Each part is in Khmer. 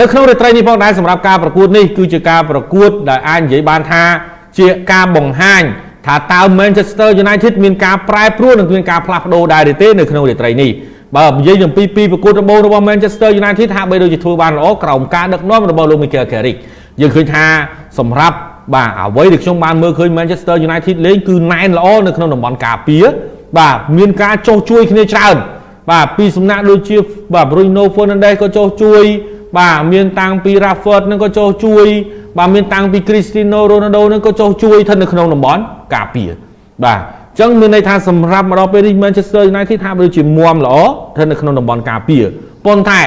នៅក្នុងរាត្រីនេះផងដែរសម្រាប់ការប្រកួតនេះគឺជាការប្រកួតដែលអាចនិយាយបានថាជាការបង្ហាញថាតើ Manchester United មានការប្រែប្រួលនិងមានការផ្លាស់ប្ដូរដែរឬទេនៅក្នុងរាត្រីនេះបើនិយាយអំពីពីប្រកួតដំបូងរបស់ Manchester United ហាក់បីដូចជាធ្វើបានល្អក្រោមការដឹកនាំរបស់លោក Mikel Carrick យើងឃើញថាសម្រាប់បាទអ្វីដែលខ្ញុំបានមើលឃើញ Manchester United លេងគឺណែនល្អនៅក្នុងតំបន់ការពារបាទមានការចោះជួយគ្នាច្រើនបាទពីសំណាក់ដូចជាបាទ Bruno Fernandes ក៏ចោះជួយ បាទមានតាំងពី Rashford នឹងក៏ចោះជួយ បាទមានតាំងពី Cristiano Ronaldo នឹងក៏ចោះជួយស្ថិតនៅក្នុងតំបន់ការពារបាទអញ្ចឹងមានន័យថាសម្រាប់មកដល់ពេលនេះ Manchester United ថាដូចជាមុំល្អស្ថិតនៅក្នុងតំបន់ការពារប៉ុន្តែ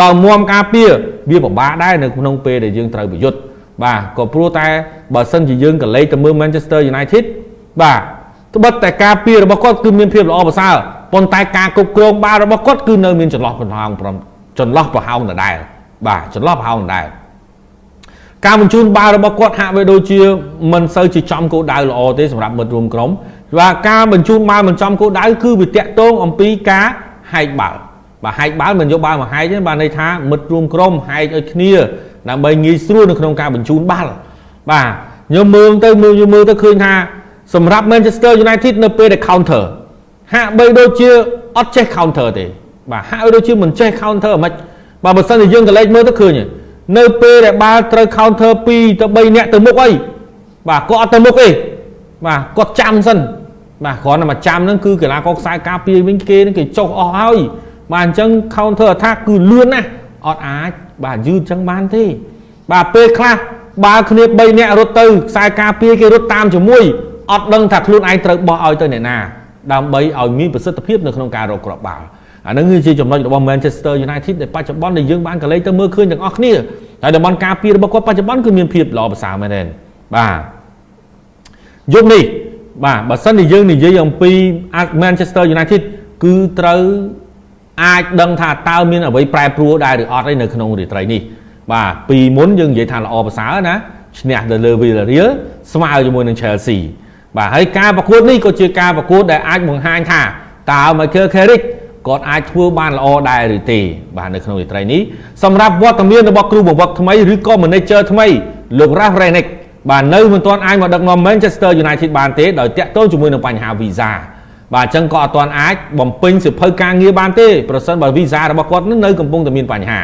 បើមុំការពារវាពិបាកដែរនៅក្នុងពេលដែលយើងត្រូវប្រយុទ្ធបាទក៏ព្រោះតែបើសិនជាយើងកលេចទៅមើល Manchester United បាទត្បិតតែការពាររបស់គាត់គឺមានភាពល្អប្រសើរប៉ុន្តែការគ្រប់គ្រងបាល់របស់គាត់គឺនៅមានចន្លោះប្រហោងចន្លោះប្រហោងដដែល បាទចន្លោះប្រហោងដដែលការបញ្ជូនបាល់របស់គាត់ហាក់បីដូចជាមិនសូវជាចំគោលដៅល្អទេសម្រាប់មិត្តរួមក្រុមបាទការបញ្ជូនបាល់មិនចំគោលដៅគឺវាតាក់ទងអំពីការហែកបាល់បាទហែកបាល់មិនយកបាល់មកហែកទេបាទន័យថាមិត្តរួមក្រុមហែកឲ្យគ្នាដើម្បីងាយស្រួលនៅក្នុងការបញ្ជូនបាល់បាទខ្ញុំមើលទៅមើលមើលទៅឃើញថាសម្រាប់ Manchester United នៅពេលដែល counter ហាក់បីដូចជាអត់ចេះ counter ទេបាទហាក់ដូចជាមិនចេះ counter ហ្មង បើបើសិនជាយើងក៏លេចមើលទៅឃើញនៅពេលដែលបាល់ត្រូវ counter 2ទៅ3នាក់ទៅមុខអីបាទគាត់អត់ទៅមុខទេបាទគាត់ចាំសិនបាទគ្រាន់តែមកចាំហ្នឹងគឺកីឡាករខ្សែការពារវិញគេនឹងគេចុះអស់ហើយបាទអញ្ចឹង counter attack គឺលឿនណាស់អត់អាចបាទយឺតអញ្ចឹងបានទេ បាទពេលខ្លះបាល់គ្នា3នាក់រត់ទៅខ្សែការពារគេរត់តាមជាមួយអត់ដឹងថាខ្លួនឯងត្រូវបោះឲ្យទៅអ្នកណាដើម្បីឲ្យមានប្រសិទ្ធភាពនៅក្នុងការរកគ្រាប់បាល់ អានឹងគឺជាចំណុចរបស់ Manchester United ដែលបច្ចុប្បន្នដែលយើងបានកលេចទៅមើលឃើញទាំងអស់គ្នាហើយតំបន់ការពាររបស់គាត់បច្ចុប្បន្នគឺមានភាពល្អប្រសើរមែនទេបាទយប់នេះបាទបើសិនជាយើងនិយាយអំពី Manchester United គឺត្រូវអាចដឹងថាតើមានអ្វីប្រែប្រួលដែរឬអត់ឯនៅក្នុងរាត្រីនេះបាទពីមុនយើងនិយាយថាល្អប្រសើរណាឈ្នះទៅលើ Villarreal ស្មើជាមួយនឹង Chelsea បាទហើយការប្រកួតនេះក៏ជាការប្រកួតដែលអាចបង្ហាញថាតើ Michael Carrick គាត់អាចធ្វើបានល្អដែរឬទេបាទនៅក្នុងរាត្រីនេះសម្រាប់វត្តមានរបស់គ្រូបង្វឹកថ្មីឬក៏ manager ថ្មីលោក Ralph Rangnick បាទនៅមិនទាន់អាចមកដឹកនាំ Manchester United បានទេដោយតាក់ទងជាមួយនឹងបញ្ហា visa បាទអញ្ចឹងក៏អត់ទាន់អាចបំពេញសិភៅការងារបានទេប្រសិនបើ visa របស់គាត់នៅកំពុងតែមានបញ្ហា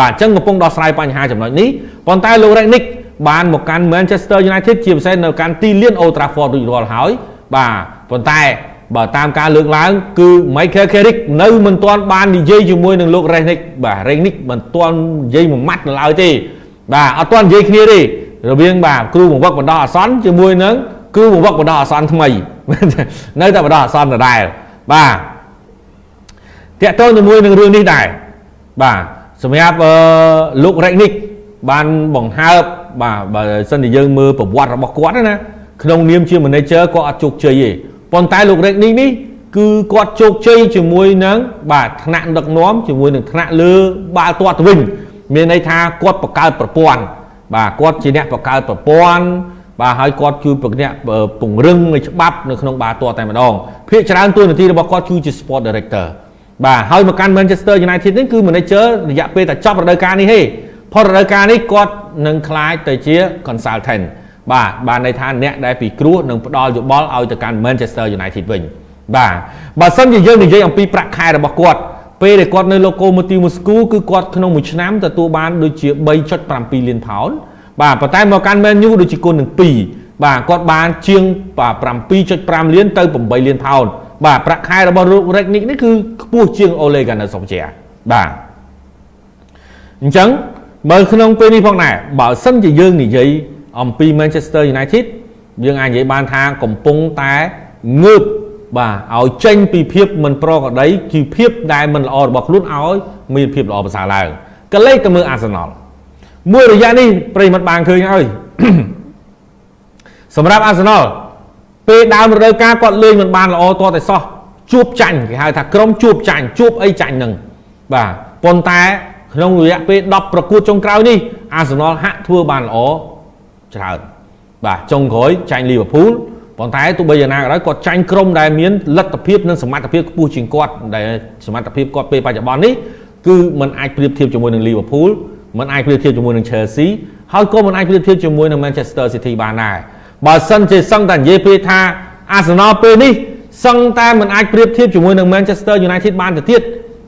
បាទអញ្ចឹងកំពុងដោះស្រាយបញ្ហាចំណុចនេះប៉ុន្តែលោក Rangnick បានមកកាន់ Manchester United ជាពិសេសនៅកាន់ទីលាន Old Trafford រួចរាល់ហើយបាទប៉ុន្តែ បើតាមការលើកឡើង គឺ Michael Carrick នៅមិនទាន់បាននិយាយជាមួយនឹងលោក Rangnick បាទ Rangnick មិនទាន់និយាយមួយម៉ាត់នៅឡើយទេបាទអត់ទាន់និយាយគ្នាទេរវាងបាទគ្រូបង្វឹកបណ្ដោះអាសន្នជាមួយនឹងគ្រូបង្វឹកបណ្ដោះអាសន្នថ្មីនៅតែបណ្ដោះអាសន្នដដែលបាទតាក់ទងជាមួយនឹងរឿងនេះដែរបាទសម្រាប់អឺលោក Rangnick បានបង្ហើបបាទបើសិនជាយើងមើលប្រវត្តិរបស់គាត់ណាក្នុងនាមជា manager គាត់អត់ជោគជ័យទេ ប៉ុន្តែលោករេកនេះនេះគឺគាត់ជោគជ័យជាមួយនឹងបាទថ្នាក់ដឹកនាំជាមួយនឹងថ្នាក់លើបាល់ទាត់ទៅវិញមានន័យថាគាត់បង្កើតប្រព័ន្ធបាទគាត់ជាអ្នកបង្កើតប្រព័ន្ធបាទហើយគាត់ជួយប្រញាក់ពង្រឹងនៃច្បាប់នៅក្នុងបាល់ទាត់តែម្ដងភាគច្រើនតួនាទីរបស់គាត់គឺជា sport director បាទហើយមកកាន់ Manchester United នេះគឺ manager រយៈពេលតែចប់រដូវកាលនេះទេផលរដូវកាលនេះគាត់នឹងក្លាយទៅជា consultant បាទបានន័យថាអ្នកដែលពិគ្រោះនឹងផ្ដល់យោបល់ឲ្យទៅកាន់ Manchester United វិញបាទបើសិនជាយើងនិយាយអំពីប្រាក់ខែរបស់គាត់ពេលដែលគាត់នៅ Lokomotiv Moscow គឺគាត់ក្នុងមួយឆ្នាំទទួលបានដូចជា3.7លានផោនបាទប៉ុន្តែមកកាន់ Man U ដូចជាគុណនឹង2បាទគាត់បានជាង7.5លានទៅ8លានផោនបាទប្រាក់ខែរបស់លោក Ragnick នេះគឺខ្ពស់ជាង Ole Gunnar Solskjaer បាទអញ្ចឹងមើលក្នុងពេលនេះផងដែរបើសិនជាយើងនិយាយ អំពី Manchester United យើងអាចនិយាយបានថាកំពុងតែងើបបាទឲ្យចេញពីភាពមិនប្រក្រតីជាភាពដែលមិនល្អរបស់ខ្លួនឲ្យមានភាពល្អប្រសើរឡើងក៏លេខទៅមើល Arsenal មួយរយៈនេះប្រិមត្តបានឃើញហើយសម្រាប់ Arsenal ពេលដើមរដូវកាលគាត់លេងមិនបានល្អតតែសោះជួបចាញ់គេហៅថាក្រុមជួបចាញ់ជួបអីចាញ់នឹងបាទប៉ុន្តែក្នុងរយៈពេល10ប្រកួតចុងក្រោយនេះ Arsenal ហាក់ធ្វើបានល្អ ច្រើនបាទចុงក្រោយចាញ់លីវើពូលប៉ុន្តែទោះបីយ៉ាងណាក៏ដោយគាត់ចាញ់ក្រុមដែលមានលទ្ធភាពនិងសមត្ថភាពខ្ពស់ជាងគាត់ដែលសមត្ថភាពគាត់ពេលបច្ចុប្បន្ននេះគឺมันអាចប្រៀបធៀបជាមួយនឹងលីវើពូល មិនអាចប្រៀបធៀបជាមួយនឹង Chelsea ហើយក៏មិនអាចប្រៀបធៀបជាមួយនឹង Manchester City បានដែរបើសិនជាសឹងតែនិយាយពេលថា Arsenal ពេលនេះសឹងតែមិនអាចប្រៀបធៀបជាមួយនឹង Manchester United បានទៅទៀត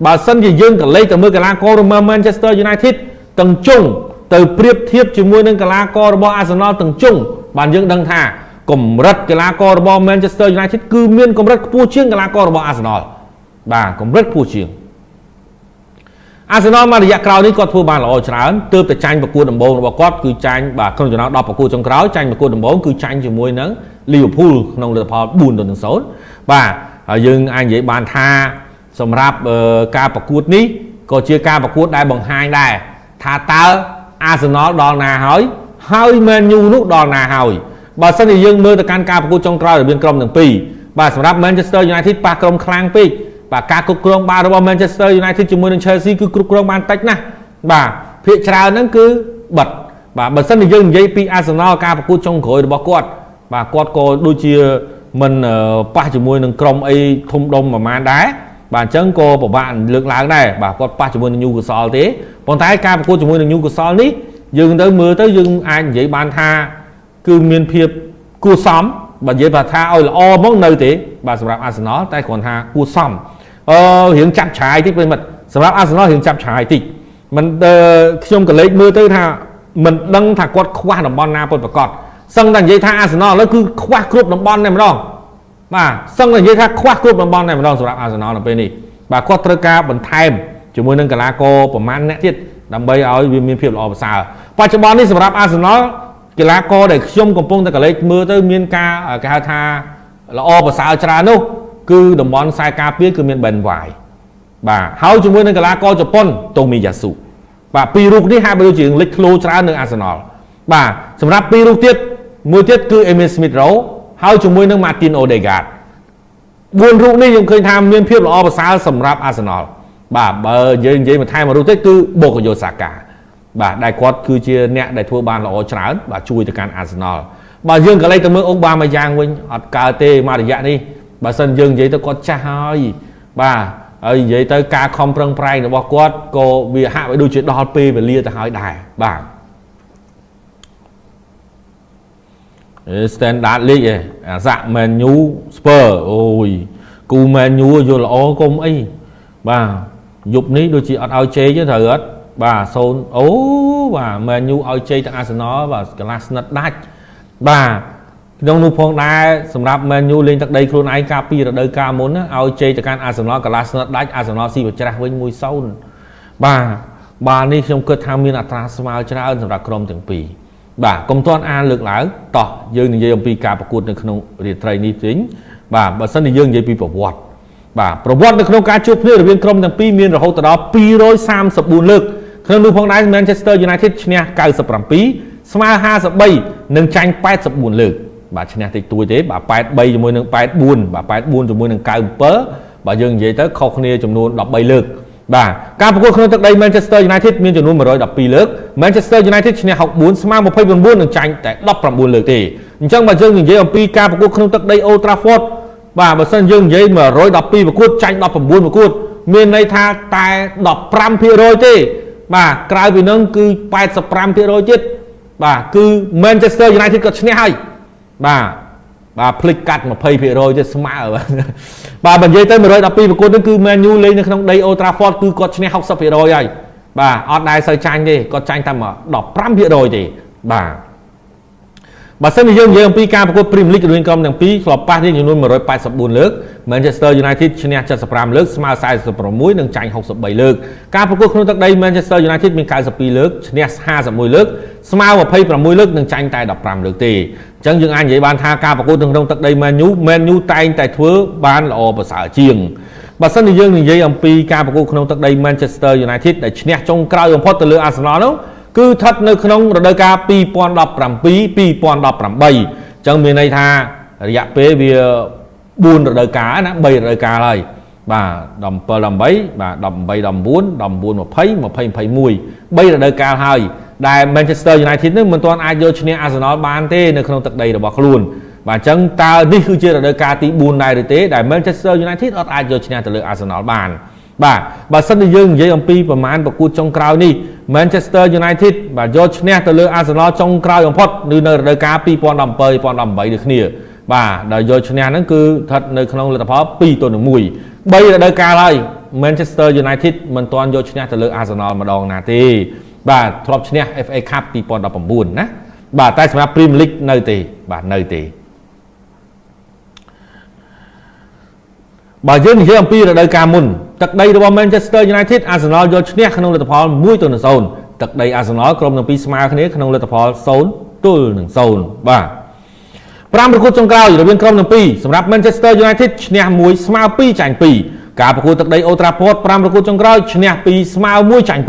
បើសិនជាយើងក៏លេខទៅមើលកីឡាកររបស់ Manchester United ទាំងជុង ទៅប្រៀបធៀបជាមួយនឹងកីឡាកររបស់ Arsenal ទាំងជុងបានយើងដឹងថាកម្រិតកីឡាកររបស់ Manchester United គឺមានកម្រិតខ្ពស់ជាងកីឡាកររបស់ Arsenal បាទកម្រិតខ្ពស់ជាងអាសនលមករយៈក្រោយនេះគាត់ធ្វើបានល្អច្រើនទើបតែចាញ់ប្រកួតដំបូងរបស់គាត់គឺចាញ់បាទក្នុងចំណោម10ប្រកួតចុងក្រោយចាញ់ប្រកួតដំបូងគឺចាញ់ជាមួយនឹង Liverpool ក្នុងលទ្ធផល4ទៅ0បាទហើយយើងអាចនិយាយបានថាសម្រាប់ការប្រកួតនេះក៏ជាការប្រកួតដែលបង្ហាញដែរថាតើ អាសនលដល់ណាហើយហើយ Man U នោះដល់ណាហើយបើសិនជាយើងមើលទៅកាន់ការប្រកួតចុងក្រោយរវាងក្រុមទាំងពីរបាទសម្រាប់ Manchester United ប៉ះក្រុមខ្លាំងពេកបាទការគ្រប់គ្រងបាល់របស់ Manchester United ជាមួយនឹង Chelsea គឺគ្រប់គ្រងបានតិចណាស់បាទភាគច្រើនហ្នឹងគឺបិទបាទបើសិនជាយើងនិយាយពី Arsenal ការប្រកួតចុងក្រោយរបស់គាត់បាទគាត់ក៏ដូចជាមិនប៉ះជាមួយនឹងក្រុមអីធំដុំប្រហែលដែរ បាទអញ្ចឹងក៏ពិបាកលើកឡើងដែរបាទគាត់ប៉ះជាមួយនឹង Newcastle ទេប៉ុន្តែការប្រកួតជាមួយនឹង Newcastle នេះយើងទៅមើលទៅយើងអាចនិយាយបានថាគឺមានភាពគួរសមបើនិយាយថាឲ្យល្អមកនៅទេបាទសម្រាប់ Arsenal តែគ្រាន់ថាគួរសមអឺរៀងចាប់ឆាយតិចប្រិមិត្តសម្រាប់ Arsenal រៀងចាប់ឆាយតិចមិនខ្ញុំក៏លេចមើលទៅថាមិនដឹងថាគាត់ខ្វះតំបន់ណាពិតប្រាកដសឹងតែនិយាយថា Arsenal ឥឡូវគឺខ្វះគ្រប់តំបន់តែម្ដង បាទសឹងតែនិយាយថាខ្វះគ្រប់តំបន់តែម្ដងសម្រាប់ Arsenal នៅពេលនេះបាទគាត់ត្រូវការបន្ថែមជាមួយនឹងកីឡាករប្រមាណអ្នកទៀតដើម្បីឲ្យវាមានភាពល្អប្រសើរបច្ចុប្បន្ននេះសម្រាប់ Arsenal កីឡាករដែលខ្ញុំកំពុងតែកលេចមើលទៅមានការគេហៅថាល្អប្រសើរច្រើននោះគឺតំបន់ខ្សែការពារគឺមាន Ben White បាទហើយជាមួយនឹងកីឡាករជប៉ុន Tomiyasu បាទពីររូបនេះហាក់បីដូចជាលេចធ្លោច្រើននៅ Arsenal បាទសម្រាប់ពីររូបទៀតមួយទៀតគឺ Emil Smith Rowe ហើយជាមួយនឹង Martin Odegaard 4រូបនេះខ្ញុំឃើញថាមានភាពល្អប្រសើរសម្រាប់ Arsenal បាទបើយើងនិយាយបន្ថែមមួយរូបទៀតគឺ Bukayo Saka បាទដែលគាត់គឺជាអ្នកដែលធ្វើបានល្អច្រើនបាទជួយទៅកាន់ Arsenal បើយើងក៏លេចទៅមើលអុកបាម៉ាយ៉ាងវិញអត់កើតទេមួយរយៈនេះបើសិនយើងនិយាយទៅគាត់ចាស់ហើយបាទហើយនិយាយទៅការខំប្រឹងប្រែងរបស់គាត់ក៏វាហាក់បីដូចជាដល់ពេលវេលាទៅហើយដែរបាទ standard league ឯអាសាក់ Man U Spur អូយគូ Man U យល់ល្អគុំអីបាទយប់នេះដូចជាអត់ឲ្យជេកទេត្រូវអត់បាទសូនអូបាទ Man U ឲ្យជេកទាំង Arsenal បាទកន្លះស្និតដាច់បាទក្នុងនោះផងដែរសម្រាប់ Man U លេងទឹកដីខ្លួនឯងកាលពីរដូវកាលមុនណាឲ្យជ័យទៅកាន់ Arsenal កន្លះស្និតដាច់ Arsenal ស៊ីប្រច្រាស់វិញ1-0បាទបាទនេះខ្ញុំគិតថាមានអត្រាស្មើច្រើនសម្រាប់ក្រុមទាំងពីរ បាទកុំទាន់អានលើកឡើងតោះយើងនិយាយអំពីការប្រកួតនៅក្នុងរាត្រីនេះវិញបាទបើសិនជាយើងនិយាយពីប្រវត្តិបាទប្រវត្តិនៅក្នុងការជួបគ្នារវាងក្រុមទាំងពីរមានរហូតដល់234លើកក្នុងនោះផងដែរ Manchester United ឈ្នះ97ស្មើ53និងចាញ់84លើកបាទឈ្នះតិចតួចទេបាទ83ជាមួយនឹង84បាទ84ជាមួយនឹង97បាទយើងនិយាយទៅខុសគ្នាចំនួន13លើក បាទការប្រកួតក្នុងទឹកដី Manchester United មានចំនួន112លើក Manchester United ឈ្នះ64ស្មើ29និងចាញ់តែ19លើកទេអញ្ចឹងបើយើងនិយាយអំពីការប្រកួតក្នុងទឹកដី Old Trafford បាទបើសិនយើងនិយាយ112ប្រកួតចាញ់19ប្រកួត មានន័យថាតែ15%ទេបាទក្រៅពីនឹងគឺ85%ទៀតបាទគឺ Manchester United ក៏ឈ្នះហើយបាទ បាទភ្លេចកាត់20%ទៀតស្មើបាទបើនិយាយទៅ112ប្រកួតនេះគឺ Man U លេងនៅក្នុងដី Old Trafford គឺគាត់ឈ្នះ60%ហើយបាទអត់ដែលសូវចាញ់ទេគាត់ចាញ់តែ15%ទេបាទ បើសិនជាយើងនិយាយអំពីការប្រកួត Premier League រវាងក្រុមទាំងពីរធ្លាប់ប៉ះនេះចំនួន184លើក Manchester United ឈ្នះ75លើកស្មើ46និងចាញ់63លើកការប្រកួតក្នុងទឹកដី Manchester United មាន92លើកឈ្នះ51លើកស្មើ26លើកនិងចាញ់តែ15លើកទេអញ្ចឹងយើងអាចនិយាយបានថាការប្រកួតក្នុងទឹកដី Man U Man U តែងតែធ្វើបានល្អប្រសើរជាងបើសិនជាយើងនិយាយអំពីការប្រកួតក្នុងទឹកដី Manchester United ដែលឈ្នះចុងក្រោយបំផុតទៅលើ Arsenal នោះ គឺស្ថិតនៅក្នុងរដូវកាល2017 2018អញ្ចឹងមានន័យថារយៈពេលវា4រដូវកាលណា3រដូវកាលហើយបាទ17 18បាទ18 19 19 20 20 21 3រដូវកាលហើយដែល Manchester United នឹងមិនទាន់អាចយកឈ្នះ Arsenal បានទេនៅក្នុងទឹកដីរបស់ខ្លួនបាទអញ្ចឹងតើនេះគឺជារដូវកាលទី4ដែរឬទេដែល Manchester United អត់អាចយកឈ្នះទៅលើ Arsenal បានបាទបើសិនជាយើងនិយាយអំពីប្រមាណប្រកួតចុងក្រោយនេះ Manchester United បាទយកឈ្នះទៅលើ Arsenal ចុងក្រោយបំផុតនៅនៅរដូវកាល2017 2018ដូចគ្នាបាទដែលយកឈ្នះហ្នឹងគឺស្ថិតនៅក្នុងលទ្ធផល2ទល់នឹង1 3រដូវកាលហើយ Manchester United មិនទាន់យកឈ្នះទៅលើ Arsenal ម្ដងណាទេបាទធ្លាប់ឈ្នះ FA Cup 2019ណាបាទតែសម្រាប់ Premier League នៅទេបាទនៅទេ បើយើងនិយាយអំពីរដូវកាលមុនទឹកដីរបស់ Manchester United Arsenal យកឈ្នះក្នុងលទ្ធផល1ទល់នឹង0ទឹកដី Arsenal ក្រុមទាំងពីរស្មើគ្នាក្នុងលទ្ធផល0ទល់នឹង0បាទ5ប្រកួតចុងក្រោយរវាងក្រុមទាំងពីរសម្រាប់ Manchester United ឈ្នះ1ស្មើ2ចាញ់2ការប្រកួតទឹកដី Old Trafford 5ប្រកួតចុងក្រោយឈ្នះ2ស្មើ1ចាញ់2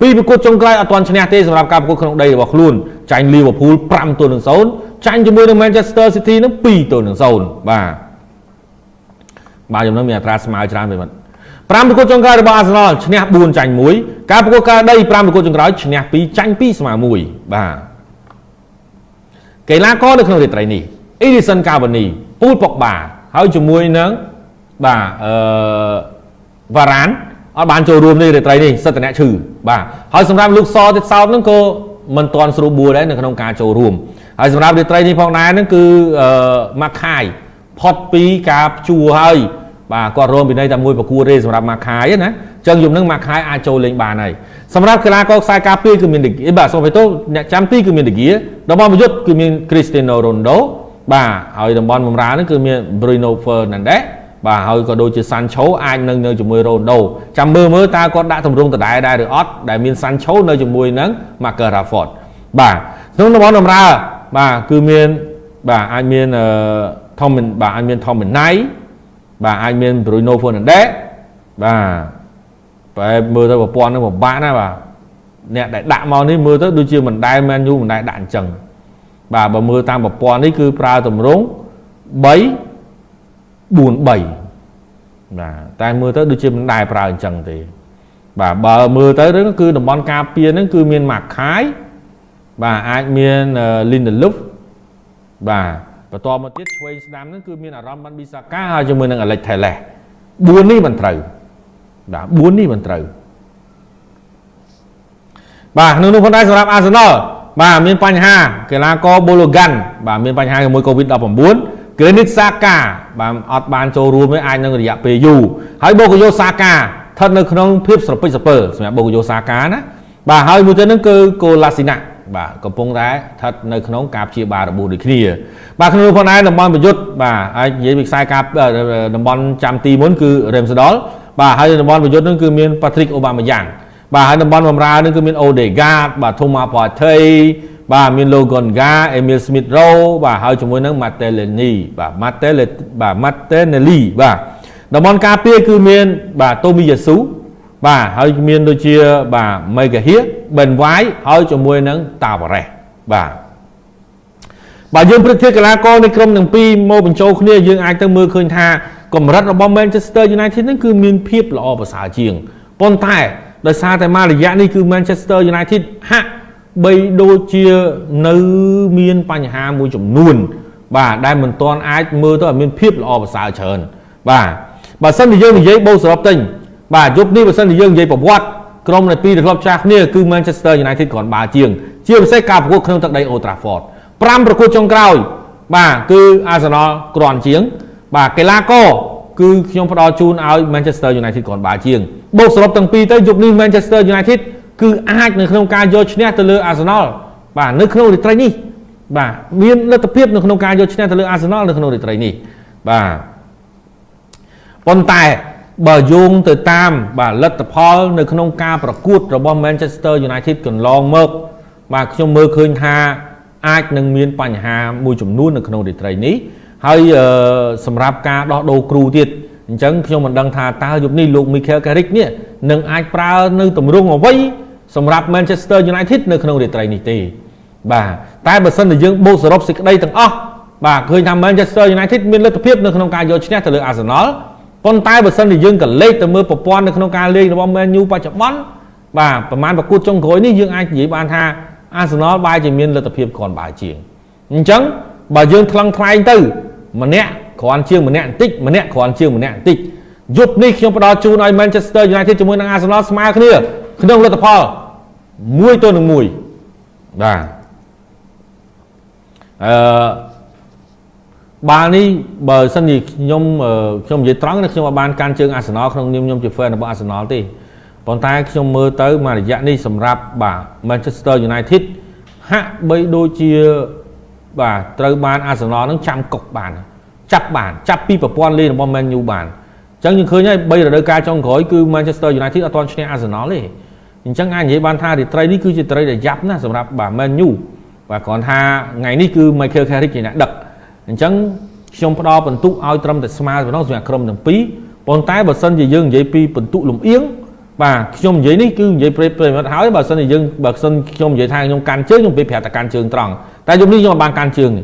ពីប្រកួតចុងក្រោយអត់ទាន់ឈ្នះទេសម្រាប់ការប្រកួតក្នុងដីរបស់ខ្លួនចាញ់ Liverpool 5ទល់នឹង0ចាញ់ជាមួយនឹង Manchester City នឹង2ទល់នឹង0បាទ បាទខ្ញុំនឹងមានអត្រាស្មើច្រើនពេកមិន5ប្រកួតចុងក្រោយរបស់ Arsenal ឈ្នះ4ចាញ់1ការប្រកួតការដី5ប្រកួតចុងក្រោយឈ្នះ2ចាញ់2ស្មើ1បាទកីឡាករនៅក្នុងរាត្រីនេះ Edison Cavani ពូលប៉ុកបាហើយជាមួយនឹងបាទអឺវ៉ារ៉ានអត់បានចូលរួមនេះរាត្រីនេះសិទ្ធិអ្នកឈឺបាទហើយសម្រាប់លោកសទៀតសោតហ្នឹងក៏មិនទាន់ស្រួលបួលដែរនៅក្នុងការចូលរួមហើយសម្រាប់រាត្រីនេះផងដែរហ្នឹងគឺអឺម៉ាក់ខាយ ផុតពីការជួហើយបាទគាត់រួមពីនៃតែមួយប្រគួតទេសម្រាប់ម៉ាក់ខាយណាអញ្ចឹងយំនឹងម៉ាក់ខាយអាចចូលលេងបានហើយសម្រាប់កីឡាករខ្សែការពារគឺមានបាទសូមបេតូអ្នកចាំទីគឺមានដេហ្គាតំបន់ប្រយុទ្ធគឺមាន Cristiano Ronaldo បាទហើយតំបន់បំរើហ្នឹងគឺមាន Bruno Fernandes បាទហើយក៏ដូចជា Sancho អាចនឹងនៅជាមួយ Ronaldo ចាំមើលមើលតើគាត់ដាក់ទម្រង់ដដែលដែរឬអត់ដែលមាន Sancho នៅជាមួយនឹង Marcus Rashford បាទក្នុងតំបន់បំរើបាទគឺមានបាទអាចមានអឺ Tom បាទអាចមាន Tom Menai បាទអាចមាន Bruno Fernandes បាទបែបមើលទៅប្រព័ន្ធនឹងពិបាកណាស់បាទអ្នកដែលដាក់មកនេះមើលទៅដូចជាមិនដែល Man U មិនដែលដាក់អញ្ចឹងបាទបើមើលតាមប្រព័ន្ធនេះគឺប្រើតម្រង3 4 3បាទតែមើលទៅដូចជាមិនដែលប្រើអញ្ចឹងទេបាទបើមើលទៅហ្នឹងគឺតំបន់ការពារហ្នឹងគឺមានម៉ាក់ខាយបាទអាចមាន Lindelof បាទ បន្តមកទៀតឆ្វេងស្ដាំហ្នឹងគឺមានអារម្មណ៍បានប៊ីសាកាហើយជាមួយនឹង Alex Telles 4នេះមិនត្រូវបាទ4នេះមិនត្រូវបាទក្នុងនោះផងដែរសម្រាប់ Arsenal បាទមានបញ្ហាកីឡាករបូឡូហ្គាន់បាទមានបញ្ហាជាមួយ COVID-19 Granit Xhaka បាទអត់បានចូលរួមទេអាចនឹងរយៈពេលយូរហើយបូកយោសាកាស្ថិតនៅក្នុងភាពស្រពេចស្រពើសម្រាប់បូកយោសាកាណាបាទហើយមួយទៀតហ្នឹងគឺកូឡាស៊ីណា បាទកំពុងតែស្ថិតនៅក្នុងការព្យាបាលរបួសដូចគ្នា បាទក្នុងផងដែរតំបន់ប្រយុទ្ធបាទអាចនិយាយពីខ្សែការតំបន់ចាំទីមុនគឺ Ramsdale បាទហើយតំបន់ប្រយុទ្ធហ្នឹងគឺមាន Patrick Aubameyang បាទហើយតំបន់បម្រើហ្នឹងគឺមាន Odegaard បាទ Thomas Partey បាទមាន Logan Ga Emil Smith Rowe បាទហើយជាមួយនឹង Martinelli បាទ Martinelli បាទ Martinelli បាទតំបន់ការពារគឺមានបាទ Tomiyasu បាទហើយមានដូចជាបាទ Megahir Ben White ហើយជាមួយនឹង Tavares បាទបើយើងព្រឹកធៀបកីឡាករនៃក្រុមទាំងពីរមកបញ្ចូលគ្នាយើងអាចទៅមើលឃើញថាកម្រិតរបស់ Manchester United ហ្នឹងគឺមានភាពល្អប្រសើរជាងប៉ុន្តែដោយសារតែមួយរយៈនេះគឺ Manchester United ហាក់បីដូចជានៅមានបញ្ហាមួយចំនួន បាទដែលមិនទាន់អាចមើលទៅឲ្យមានភាពល្អប្រសើរច្រើនបាទបើសិនជាយើងនិយាយបូសរុបទិញ បាទយប់នេះបើសិនជាយើងនិយាយប្រវត្តិក្រុមនៃពីរក្លឹបចាស់គ្នាគឺ Manchester United គ្រាន់បើជាង ជាពិសេសការប្រកួតក្នុងទឹកដី Old Trafford 5ប្រកួតចុងក្រោយ បាទគឺ Arsenal គ្រាន់ជាង បាទកីឡាករគឺខ្ញុំផ្ដល់ជូនឲ្យ Manchester United គ្រាន់បើជាងបូកសរុបទាំងពីរទៅយប់នេះ Manchester United គឺអាចនៅក្នុងការយកឈ្នះទៅលើ Arsenal បាទនៅក្នុងរាត្រីនេះបាទមានលទ្ធភាពនៅក្នុងការយកឈ្នះទៅលើ Arsenal នៅក្នុងរាត្រីនេះបាទប៉ុន្តែ បើយោងទៅតាមបាទលទ្ធផល នៅក្នុងការប្រកួតរបស់ Manchester United កន្លងមកបាទខ្ញុំមើលឃើញថាអាចនឹងមានបញ្ហាមួយចំនួននៅក្នុងរាត្រីនេះហើយសម្រាប់ការដោះដូរគ្រូទៀតអញ្ចឹងខ្ញុំមិនដឹងថាតើយប់នេះលោក Michael Carrick នេះនឹងអាចប្រើនៅទម្រង់អ្វីសម្រាប់ Manchester United នៅក្នុងរាត្រីនេះទេបាទតែបើសិនជាយើងបូកសរុបសេចក្តីទាំងអស់បាទឃើញថា Manchester United មានលទ្ធភាពនៅក្នុងការយកឈ្នះទៅលើ Arsenal ប៉ុន្តែបើសិនជាយើងក៏លេខទៅមើលប្រព័ន្ធនៅក្នុងការលេងរបស់ Man U បច្ចុប្បន្នបាទប្រហែលប្រកួតចុងក្រោយនេះយើងអាចនិយាយបានថា Arsenal បែរជាមានលទ្ធភាពគ្រាន់បើជាងអញ្ចឹងបើយើងថ្លឹងថ្លែងទៅម្នាក់គ្រាន់ជាងម្នាក់បន្តិចម្នាក់គ្រាន់ជាងម្នាក់បន្តិចយប់នេះខ្ញុំផ្ដល់ជូនឲ្យ Manchester United ជាមួយនឹង Arsenal ស្មើគ្នាក្នុងលទ្ធផលមួយទៅនឹងមួយបាទអឺ បាល់នេះបើសិនជាខ្ញុំខ្ញុំនិយាយត្រង់ណាខ្ញុំអត់បានកាន់ជើងអាសនលក្នុងនាមខ្ញុំជា fan របស់អាសនលទេប៉ុន្តែខ្ញុំមើលទៅមួយរយៈនេះសម្រាប់បាទ Manchester United ហាក់បីដូចជាបាទត្រូវបានអាសនលនឹងចាំកុកបានចាប់បានចាប់ពីប្រព័ន្ធលេងរបស់ Man U បានអញ្ចឹងយើងឃើញហើយ3រដូវកាលចុងក្រោយគឺ Manchester United អត់ទាន់ឈ្នះ Arsenal ទេអញ្ចឹងអាចនិយាយបានថារាត្រីនេះគឺជាត្រីដែលយ៉ាប់ណាស់សម្រាប់បាទ Man U បាទគ្រាន់ថាថ្ងៃនេះគឺ Michael Carrick ជាអ្នកដឹក អញ្ចឹងខ្ញុំផ្ដល់បន្ទុកឲ្យត្រឹមតែស្មើប៉ុណ្ណោះសម្រាប់ក្រុមទាំងពីរប៉ុន្តែបើសិនជាយើងនិយាយពីបន្ទុកលំអៀងបាទខ្ញុំនិយាយនេះគឺនិយាយប្រិយប្រិយមិត្តហើយបើសិនជាយើងបើសិនខ្ញុំនិយាយថាខ្ញុំកាន់ជើងខ្ញុំពេលប្រាប់តែកាន់ជើងត្រង់តែយប់នេះខ្ញុំអត់បានកាន់ជើងទេ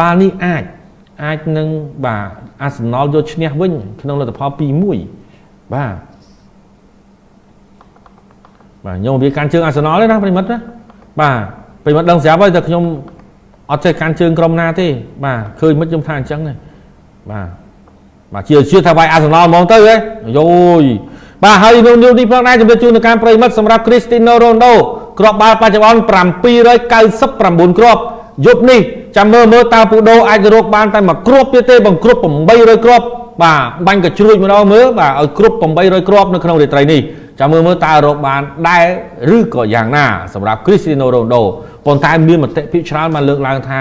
បាល់នេះអាចអាចនឹងបាទអាសនលយកឈ្នះវិញក្នុងលទ្ធផល2-1បាទបាទខ្ញុំវាកាន់ជើងអាសនលទេណាប្រិមិត្តណាបាទប្រិមិត្តដឹងស្រាប់ហើយតែខ្ញុំ អត់ចេះកាន់ជើងក្រុមណាទេបាទឃើញមិនខ្ញុំថាអញ្ចឹងទេបាទបាទជាជាថាវាយអាសនលហ្មងទៅហ៎យោយបាទហើយនៅនេះនេះផងដែរជំរាបជូនទៅការប្រិមិត្តសម្រាប់ Cristiano Ronaldo គ្រាប់បាល់បច្ចុប្បន្ន799គ្រាប់យប់នេះចាំមើលមើលតើពូដូអាចរកបានតែមួយគ្រាប់ទៀតទេបង្គ្រប់800គ្រាប់បាទបាញ់កជ្រួចម្ដងមើលបាទឲ្យគ្រប់800គ្រាប់នៅក្នុងរាត្រីនេះ ចាំមើលមើលតើរកបានដែរឬក៏យ៉ាងណាសម្រាប់ Cristiano Ronaldo ប៉ុន្តែមានមតិភាគច្រើនបានលើកឡើងថា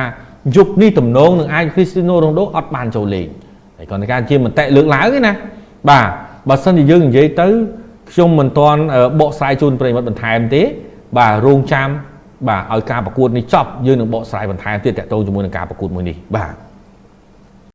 យប់នេះទំនងនឹងអាច Cristiano Ronaldo អត់បានចូលលេងហើយគាត់ថាជាមតិលើកឡើងទេណាបាទបើសិនជាយើងនិយាយទៅខ្ញុំមិនទាន់បកស្រាយជូនប្រិមិត្តបន្ថែមទេ បាទរងចាំបាទឲ្យការប្រកួតនេះចប់យើងនឹងបកស្រាយបន្ថែមទៀតតទៅជាមួយនឹងការប្រកួតមួយនេះបាទ